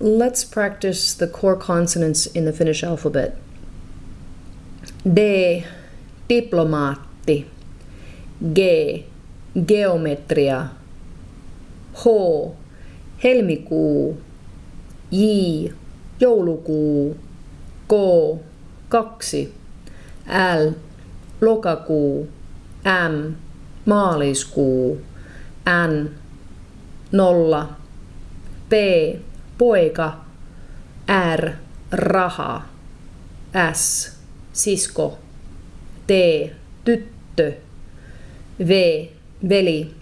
let's practice the core consonants in the Finnish alphabet. D. Diplomaatti. G. Geometria. H. Helmikuu. J. Joulukuu. K. Kaksi. L. Lokakuu. M. Maaliskuu. N. Nolla. P poika, R, raha, S, sisko, T, tyttö, V, veli,